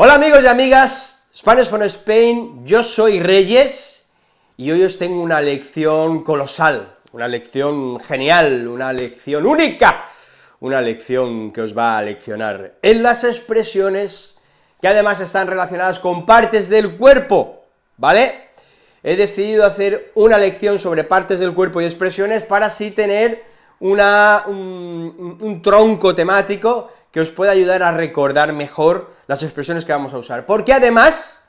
Hola amigos y amigas, Spanish from Spain, yo soy Reyes, y hoy os tengo una lección colosal, una lección genial, una lección única, una lección que os va a leccionar en las expresiones que además están relacionadas con partes del cuerpo, ¿vale? He decidido hacer una lección sobre partes del cuerpo y expresiones para así tener una, un, un tronco temático que os pueda ayudar a recordar mejor las expresiones que vamos a usar, porque además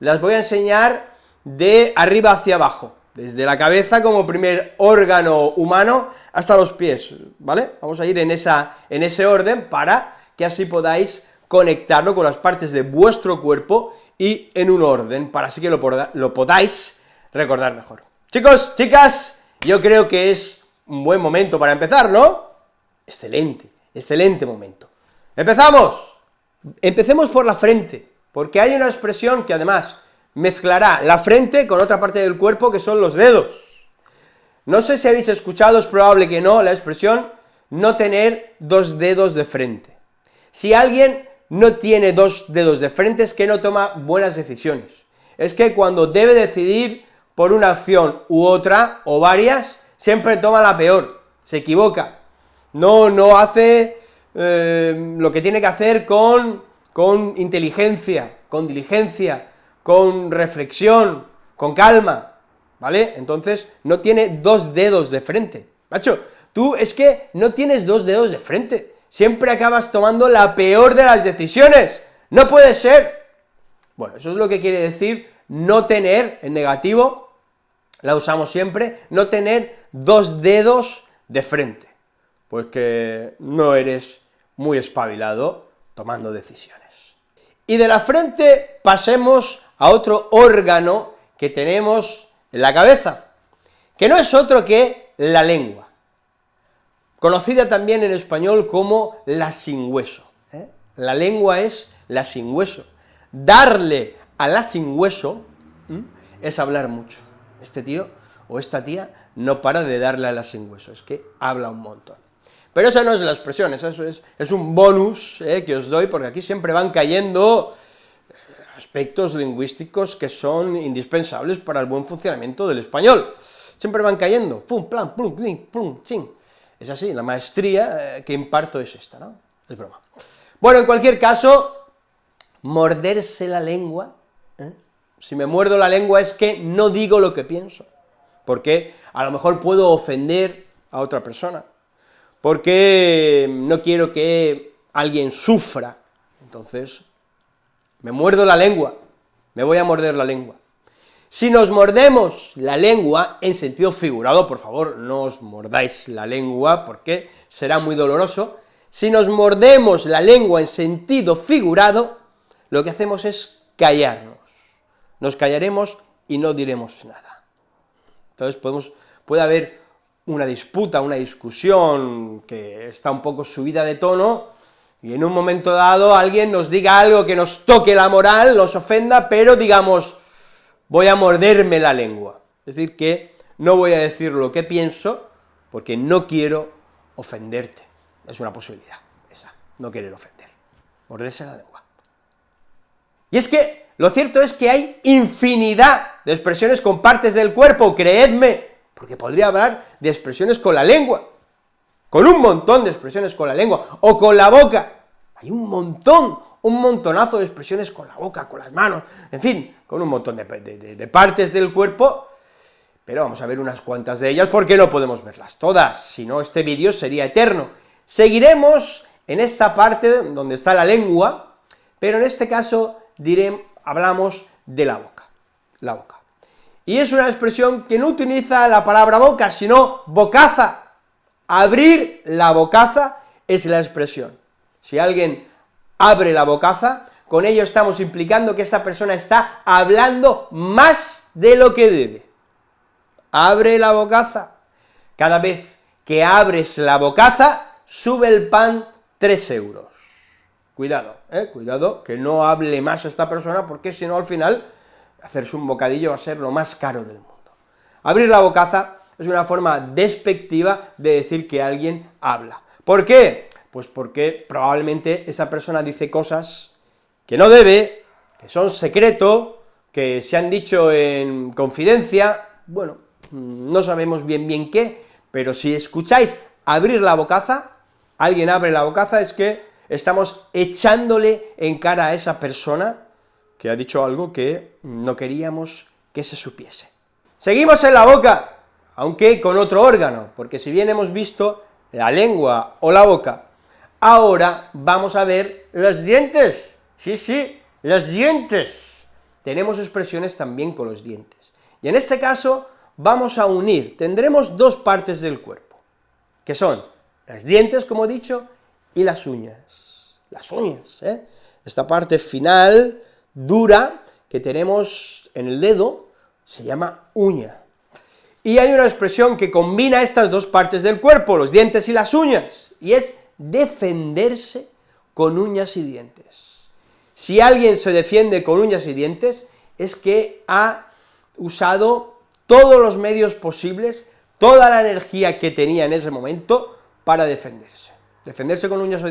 las voy a enseñar de arriba hacia abajo, desde la cabeza como primer órgano humano hasta los pies, ¿vale? Vamos a ir en, esa, en ese orden para que así podáis conectarlo con las partes de vuestro cuerpo y en un orden, para así que lo, lo podáis recordar mejor. Chicos, chicas, yo creo que es un buen momento para empezar, ¿no? Excelente, excelente momento. ¡Empezamos! Empecemos por la frente, porque hay una expresión que además mezclará la frente con otra parte del cuerpo que son los dedos. No sé si habéis escuchado, es probable que no, la expresión no tener dos dedos de frente. Si alguien no tiene dos dedos de frente es que no toma buenas decisiones. Es que cuando debe decidir por una acción u otra, o varias, siempre toma la peor, se equivoca, no, no hace eh, lo que tiene que hacer con, con inteligencia, con diligencia, con reflexión, con calma, ¿vale? Entonces, no tiene dos dedos de frente. Macho, tú es que no tienes dos dedos de frente, siempre acabas tomando la peor de las decisiones, no puede ser. Bueno, eso es lo que quiere decir no tener, en negativo, la usamos siempre, no tener dos dedos de frente, pues que no eres muy espabilado tomando decisiones. Y de la frente pasemos a otro órgano que tenemos en la cabeza, que no es otro que la lengua, conocida también en español como la sin hueso. ¿eh? La lengua es la sin hueso. Darle a la sin hueso es hablar mucho. Este tío o esta tía no para de darle a la sin hueso, es que habla un montón. Pero esa no es la expresión, eso es, un bonus eh, que os doy, porque aquí siempre van cayendo aspectos lingüísticos que son indispensables para el buen funcionamiento del español. Siempre van cayendo, pum, plan, plum, plum, ching. Es así, la maestría eh, que imparto es esta, ¿no? Es broma. Bueno, en cualquier caso, morderse la lengua, ¿eh? si me muerdo la lengua es que no digo lo que pienso, porque a lo mejor puedo ofender a otra persona, porque no quiero que alguien sufra, entonces me muerdo la lengua, me voy a morder la lengua. Si nos mordemos la lengua, en sentido figurado, por favor, no os mordáis la lengua, porque será muy doloroso, si nos mordemos la lengua en sentido figurado, lo que hacemos es callarnos, nos callaremos y no diremos nada. Entonces podemos, puede haber una disputa, una discusión que está un poco subida de tono, y en un momento dado alguien nos diga algo que nos toque la moral, nos ofenda, pero digamos, voy a morderme la lengua. Es decir, que no voy a decir lo que pienso, porque no quiero ofenderte. Es una posibilidad, esa, no querer ofender, morderse la lengua. Y es que, lo cierto es que hay infinidad de expresiones con partes del cuerpo, creedme, porque podría hablar de expresiones con la lengua, con un montón de expresiones con la lengua, o con la boca, hay un montón, un montonazo de expresiones con la boca, con las manos, en fin, con un montón de, partes del cuerpo, pero vamos a ver unas cuantas de ellas, porque no podemos verlas todas, si no este vídeo sería eterno. Seguiremos en esta parte donde está la lengua, pero en este caso diré, hablamos de la boca, la boca y es una expresión que no utiliza la palabra boca, sino bocaza. Abrir la bocaza es la expresión. Si alguien abre la bocaza, con ello estamos implicando que esta persona está hablando más de lo que debe. Abre la bocaza. Cada vez que abres la bocaza, sube el pan 3 euros. Cuidado, eh, cuidado, que no hable más esta persona, porque si no al final hacerse un bocadillo va a ser lo más caro del mundo. Abrir la bocaza es una forma despectiva de decir que alguien habla. ¿Por qué? Pues porque probablemente esa persona dice cosas que no debe, que son secreto, que se han dicho en confidencia, bueno, no sabemos bien bien qué, pero si escucháis abrir la bocaza, alguien abre la bocaza, es que estamos echándole en cara a esa persona que ha dicho algo que no queríamos que se supiese. Seguimos en la boca, aunque con otro órgano, porque si bien hemos visto la lengua o la boca, ahora vamos a ver los dientes, sí, sí, los dientes. Tenemos expresiones también con los dientes. Y en este caso vamos a unir, tendremos dos partes del cuerpo, que son los dientes, como he dicho, y las uñas. Las uñas, ¿eh? Esta parte final, dura, que tenemos en el dedo, se llama uña. Y hay una expresión que combina estas dos partes del cuerpo, los dientes y las uñas, y es defenderse con uñas y dientes. Si alguien se defiende con uñas y dientes, es que ha usado todos los medios posibles, toda la energía que tenía en ese momento para defenderse. Defenderse con uñas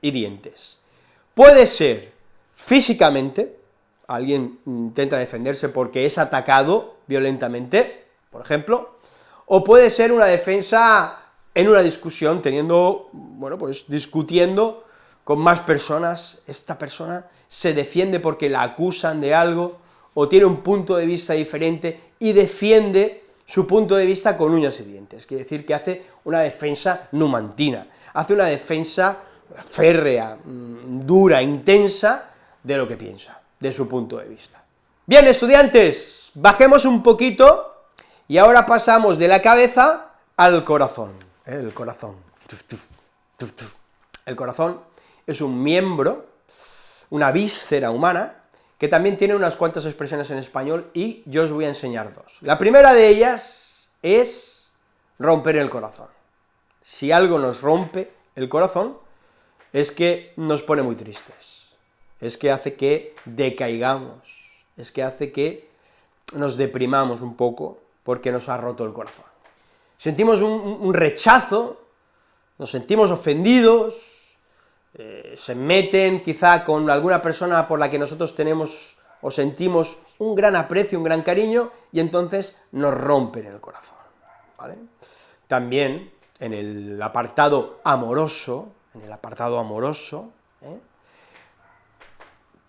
y dientes. Puede ser físicamente, alguien intenta defenderse porque es atacado violentamente, por ejemplo, o puede ser una defensa en una discusión, teniendo, bueno, pues discutiendo con más personas, esta persona se defiende porque la acusan de algo, o tiene un punto de vista diferente, y defiende su punto de vista con uñas y dientes, quiere decir que hace una defensa numantina, hace una defensa férrea, mm, dura, intensa, de lo que piensa, de su punto de vista. Bien, estudiantes, bajemos un poquito, y ahora pasamos de la cabeza al corazón, ¿eh? el corazón, el corazón es un miembro, una víscera humana, que también tiene unas cuantas expresiones en español, y yo os voy a enseñar dos. La primera de ellas es romper el corazón. Si algo nos rompe el corazón, es que nos pone muy tristes, es que hace que decaigamos, es que hace que nos deprimamos un poco, porque nos ha roto el corazón. Sentimos un, rechazo, nos sentimos ofendidos, eh, se meten quizá con alguna persona por la que nosotros tenemos o sentimos un gran aprecio, un gran cariño, y entonces nos rompen el corazón. También en el apartado amoroso, en el apartado amoroso, ¿eh?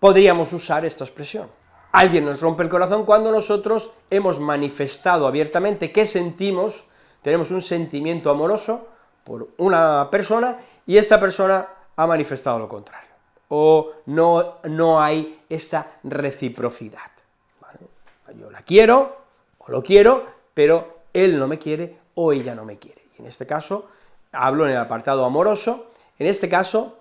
Podríamos usar esta expresión. Alguien nos rompe el corazón cuando nosotros hemos manifestado abiertamente que sentimos, tenemos un sentimiento amoroso por una persona, y esta persona ha manifestado lo contrario, o no, no hay esta reciprocidad, Yo la quiero, o lo quiero, pero él no me quiere, o ella no me quiere, y en este caso, hablo en el apartado amoroso, en este caso,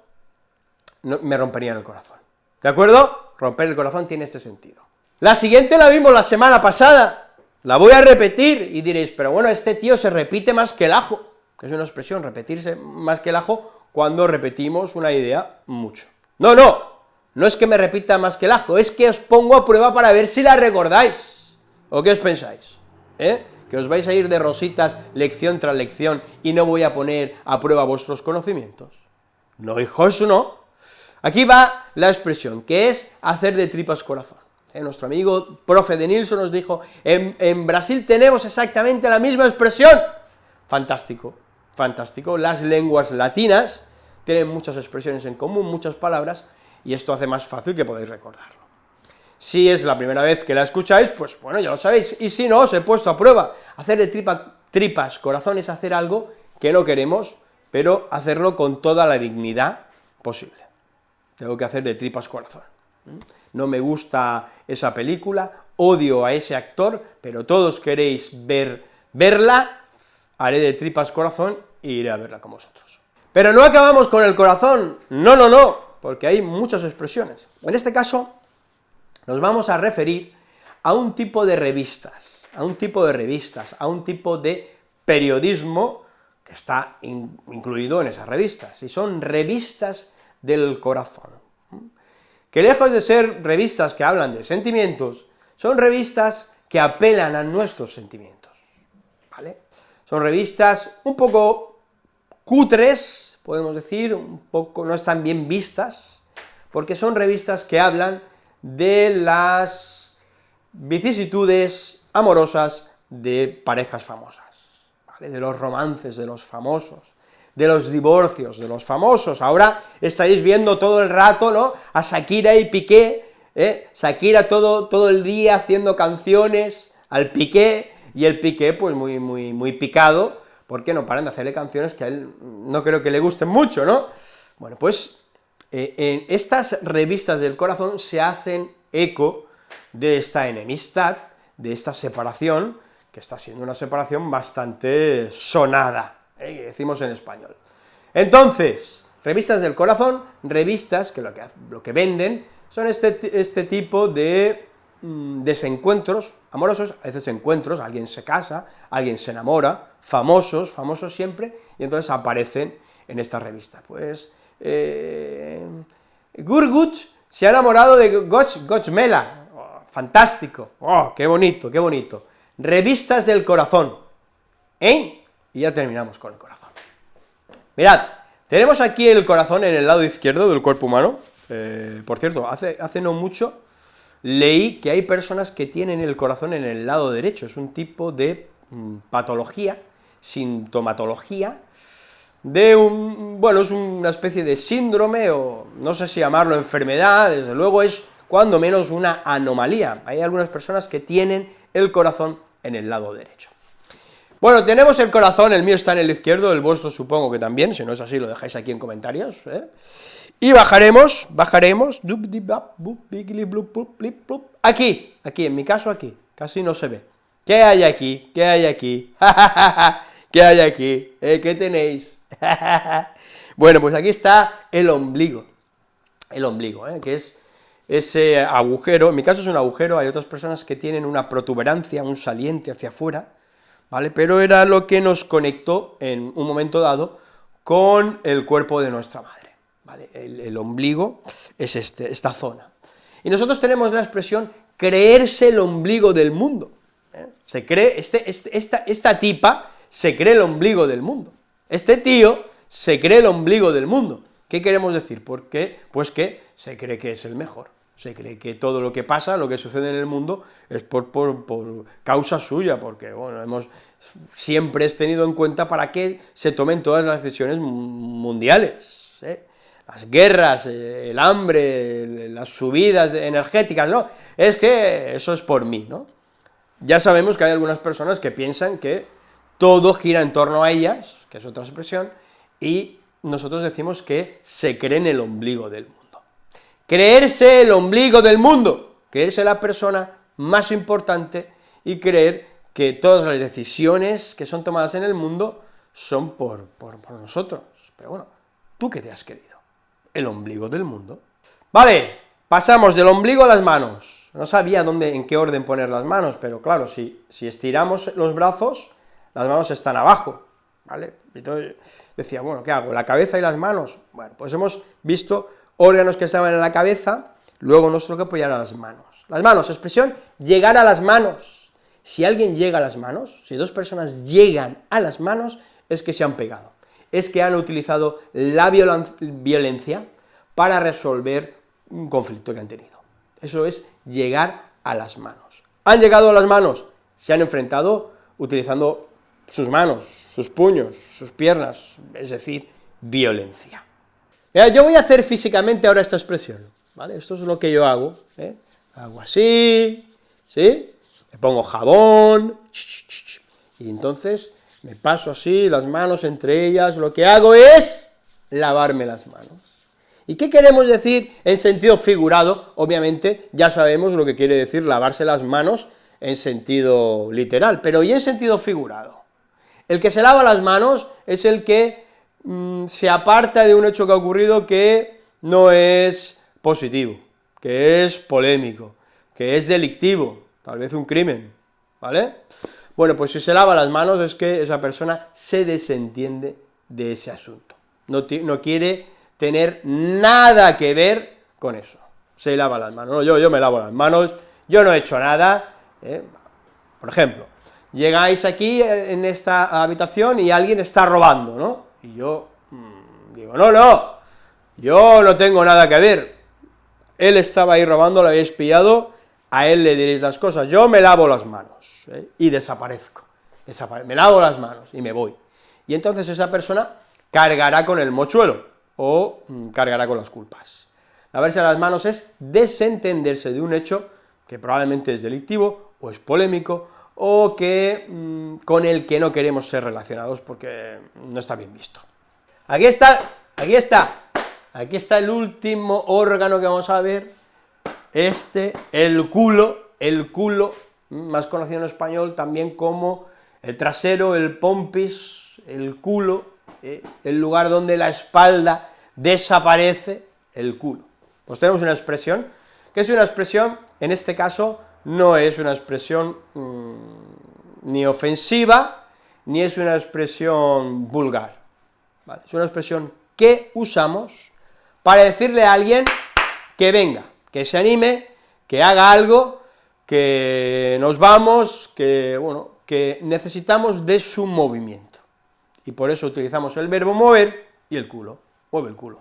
me romperían el corazón, ¿de acuerdo? Romper el corazón tiene este sentido. La siguiente la vimos la semana pasada, la voy a repetir, y diréis, pero bueno, este tío se repite más que el ajo, que es una expresión, repetirse más que el ajo, cuando repetimos una idea mucho. No, no, no es que me repita más que el ajo, es que os pongo a prueba para ver si la recordáis, ¿o qué os pensáis? ¿Eh? ¿Que os vais a ir de rositas lección tras lección y no voy a poner a prueba vuestros conocimientos? No, hijos, no. Aquí va la expresión, que es hacer de tripas corazón. ¿Eh? Nuestro amigo profe de Nilsson nos dijo, en, Brasil tenemos exactamente la misma expresión. Fantástico, fantástico, las lenguas latinas tienen muchas expresiones en común, muchas palabras, y esto hace más fácil que podáis recordarlo. Si es la primera vez que la escucháis, pues bueno, ya lo sabéis, y si no, os he puesto a prueba, hacer de tripa, tripas corazones, hacer algo que no queremos, pero hacerlo con toda la dignidad posible. Tengo que hacer de tripas corazón. No me gusta esa película, odio a ese actor, pero todos queréis ver, verla, haré de tripas corazón e iré a verla con vosotros. Pero no acabamos con el corazón, no, no, no, porque hay muchas expresiones. En este caso, nos vamos a referir a un tipo de revistas, a un tipo de revistas, a un tipo de periodismo que está incluido en esas revistas, y son revistas del corazón, que lejos de ser revistas que hablan de sentimientos, son revistas que apelan a nuestros sentimientos, ¿vale? Son revistas un poco cutres, podemos decir, un poco, no están bien vistas, porque son revistas que hablan de las vicisitudes amorosas de parejas famosas, de los romances de los famosos, de los divorcios de los famosos. Ahora estaréis viendo todo el rato, ¿no?, a Shakira y Piqué, ¿eh? Shakira todo, todo el día haciendo canciones al Piqué, y el Piqué, pues muy, muy, muy picado, porque no paran de hacerle canciones que a él no creo que le gusten mucho, ¿no? Bueno, pues eh, en estas revistas del corazón se hacen eco de esta enemistad, de esta separación, que está siendo una separación bastante sonada, ¿eh? decimos en español. Entonces, revistas del corazón, revistas que lo que, lo que venden son este, este tipo de mm, desencuentros amorosos, a veces encuentros, alguien se casa, alguien se enamora, famosos, famosos siempre, y entonces aparecen en esta revista. Pues, eh, Gurgut se ha enamorado de Goch, Gochmela, oh, fantástico, oh, qué bonito, qué bonito. Revistas del corazón, ¿eh? Y ya terminamos con el corazón. Mirad, tenemos aquí el corazón en el lado izquierdo del cuerpo humano, eh, por cierto, hace, hace no mucho leí que hay personas que tienen el corazón en el lado derecho, es un tipo de mm, patología, sintomatología, de un, bueno, es una especie de síndrome, o no sé si llamarlo enfermedad, desde luego es cuando menos una anomalía, hay algunas personas que tienen el corazón en el lado derecho. Bueno, tenemos el corazón, el mío está en el izquierdo, el vuestro supongo que también, si no es así lo dejáis aquí en comentarios, ¿eh? Y bajaremos, bajaremos, aquí, aquí, en mi caso aquí, casi no se ve. ¿Qué hay aquí? ¿Qué hay aquí? ¿Qué hay aquí? ¿Eh? ¿Qué tenéis? bueno, pues aquí está el ombligo, el ombligo, ¿eh? que es ese agujero, en mi caso es un agujero, hay otras personas que tienen una protuberancia, un saliente hacia afuera, ¿vale? Pero era lo que nos conectó en un momento dado con el cuerpo de nuestra madre. El, ombligo es este, esta zona. Y nosotros tenemos la expresión creerse el ombligo del mundo. ¿eh? Se cree, este, este, esta, esta tipa se cree el ombligo del mundo. Este tío se cree el ombligo del mundo. ¿Qué queremos decir? Pues que se cree que es el mejor, se cree que todo lo que pasa, lo que sucede en el mundo, es por, por, por causa suya, porque, bueno, hemos siempre tenido en cuenta para que se tomen todas las decisiones mundiales, ¿eh? las guerras, el hambre, las subidas energéticas, no, es que eso es por mí, ¿no? Ya sabemos que hay algunas personas que piensan que todo gira en torno a ellas, que es otra expresión, y nosotros decimos que se creen el ombligo del mundo. Creerse el ombligo del mundo, creerse la persona más importante y creer que todas las decisiones que son tomadas en el mundo son por, por, por nosotros. Pero bueno, ¿tú qué te has querido? el ombligo del mundo. Vale, pasamos del ombligo a las manos. No sabía dónde, en qué orden poner las manos, pero claro, si, si estiramos los brazos, las manos están abajo, ¿vale? Decía, bueno, ¿qué hago? ¿La cabeza y las manos? Bueno, pues hemos visto órganos que estaban en la cabeza, luego nos que apoyar a las manos. Las manos, expresión, llegar a las manos. Si alguien llega a las manos, si dos personas llegan a las manos, es que se han pegado es que han utilizado la violencia para resolver un conflicto que han tenido. Eso es llegar a las manos. Han llegado a las manos, se han enfrentado utilizando sus manos, sus puños, sus piernas, es decir, violencia. Yo voy a hacer físicamente ahora esta expresión, ¿vale? Esto es lo que yo hago, ¿eh? Hago así, ¿sí? Me pongo jabón, y entonces me paso así, las manos entre ellas, lo que hago es lavarme las manos. ¿Y qué queremos decir en sentido figurado? Obviamente ya sabemos lo que quiere decir lavarse las manos en sentido literal, pero ¿y en sentido figurado? El que se lava las manos es el que mm, se aparta de un hecho que ha ocurrido que no es positivo, que es polémico, que es delictivo, tal vez un crimen, ¿vale? Bueno, pues si se lava las manos es que esa persona se desentiende de ese asunto, no, no quiere tener nada que ver con eso, se lava las manos, no, yo, yo me lavo las manos, yo no he hecho nada, ¿eh? por ejemplo, llegáis aquí en esta habitación y alguien está robando, ¿no? Y yo mm, digo, no, no, yo no tengo nada que ver, él estaba ahí robando, lo habéis pillado, a él le diréis las cosas, yo me lavo las manos, ¿eh? y desaparezco, me lavo las manos y me voy. Y entonces esa persona cargará con el mochuelo, o mm, cargará con las culpas. Lavarse las manos es desentenderse de un hecho que probablemente es delictivo, o es polémico, o que mm, con el que no queremos ser relacionados porque no está bien visto. Aquí está, aquí está, aquí está el último órgano que vamos a ver, este, el culo, el culo, más conocido en español también como el trasero, el pompis, el culo, eh, el lugar donde la espalda desaparece, el culo. Pues tenemos una expresión, que es una expresión, en este caso, no es una expresión mm, ni ofensiva, ni es una expresión vulgar, es una expresión que usamos para decirle a alguien que venga, que se anime, que haga algo, que nos vamos, que, bueno, que necesitamos de su movimiento, y por eso utilizamos el verbo mover y el culo, mueve el culo.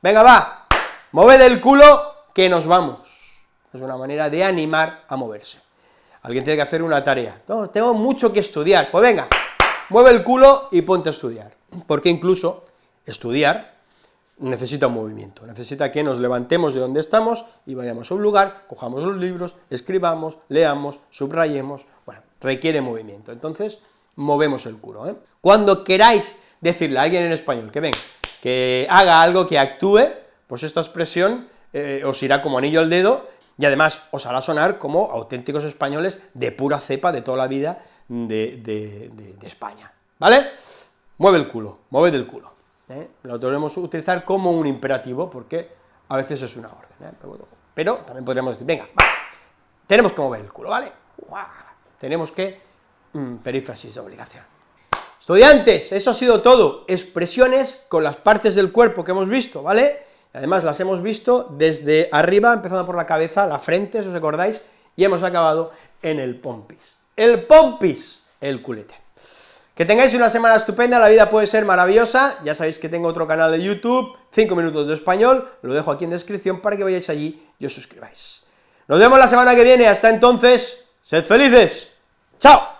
Venga, va, mueve el culo, que nos vamos es una manera de animar a moverse. Alguien tiene que hacer una tarea, no, tengo mucho que estudiar, pues venga, mueve el culo y ponte a estudiar, porque incluso estudiar necesita un movimiento, necesita que nos levantemos de donde estamos y vayamos a un lugar, cojamos los libros, escribamos, leamos, subrayemos, bueno, requiere movimiento, entonces movemos el culo. ¿eh? Cuando queráis decirle a alguien en español que venga, que haga algo, que actúe, pues esta expresión eh, os irá como anillo al dedo y además os hará sonar como auténticos españoles de pura cepa de toda la vida de, España, ¿vale? Mueve el culo, mueve del culo, ¿eh? lo debemos utilizar como un imperativo, porque a veces es una orden, ¿eh? pero, también podríamos decir, venga, tenemos que mover el culo, ¿vale? Tenemos que, mm, perífrasis de obligación. Estudiantes, eso ha sido todo, expresiones con las partes del cuerpo que hemos visto, ¿vale? Además las hemos visto desde arriba, empezando por la cabeza, la frente, si os acordáis, y hemos acabado en el pompis. El pompis, el culete. Que tengáis una semana estupenda, la vida puede ser maravillosa, ya sabéis que tengo otro canal de YouTube, 5 minutos de español, lo dejo aquí en descripción para que vayáis allí y os suscribáis. Nos vemos la semana que viene, hasta entonces, sed felices, ¡chao!